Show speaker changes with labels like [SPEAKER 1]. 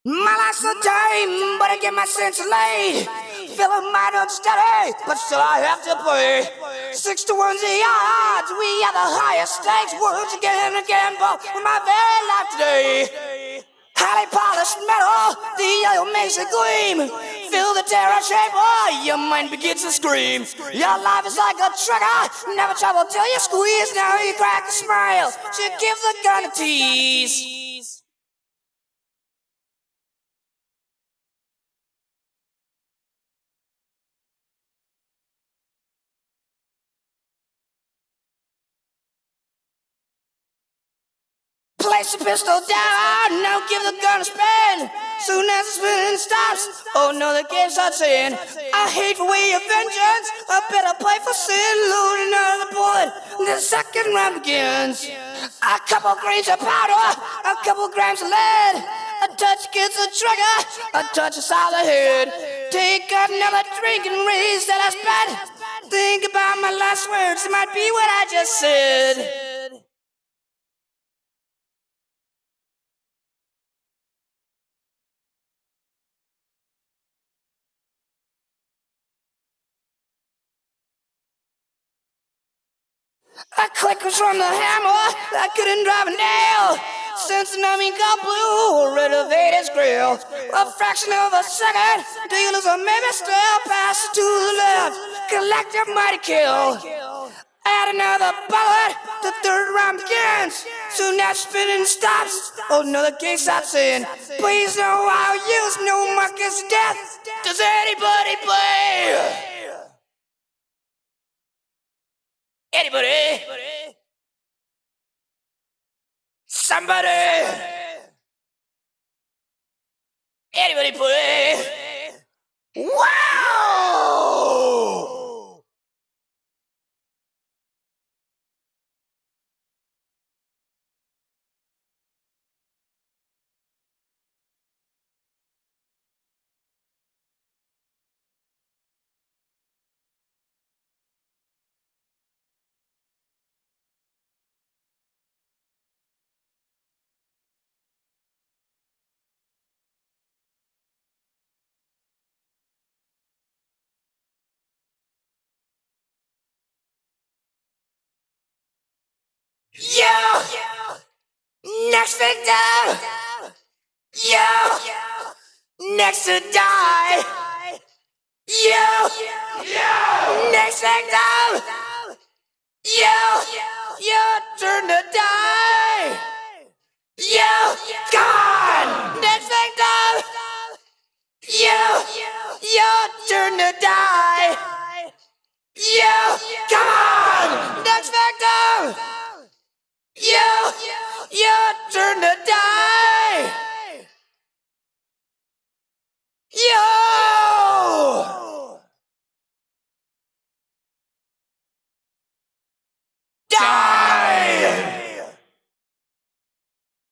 [SPEAKER 1] My life's a time, but I get my sense laid. Feeling mighty unsteady, but still I have to play. Six to one's the odds, we are the highest stakes. Words again and again, with my very life today. Highly polished metal, the oil makes it gleam. Feel the terror shape, oh, your mind begins to scream. Your life is like a trigger, never trouble till you squeeze. Now you crack a smile, she give the gun a tease. Place the pistol down, now give the gun a spin. Soon as the spinning stops, oh no, the game starts in. I hate for way of vengeance, I better play for sin. Load another bullet, the second round begins. A couple grains of powder, a couple grams of lead. A touch gets a trigger, a touch is the head. Take another drink and raise that I spent. Think about my last words, it might be what I just said. A click was from the hammer, I couldn't drive a nail. Since the numbing got blue, renovate his grill. A fraction of a second, dealers are maybe still pass to the left. Collective mighty kill. Add another bullet, the third round begins. Soon that spinning stops, oh no, the game stops in. Please know I'll use no Marcus death. Does anybody play? Anybody? Somebody? Next victim! Yo! Next to die! Yo! Next victim! Yo! Your turn to die! Yo! Gone! Next victim! Yo! Your turn to die! Yo! Come on! Next victim! Turn to die.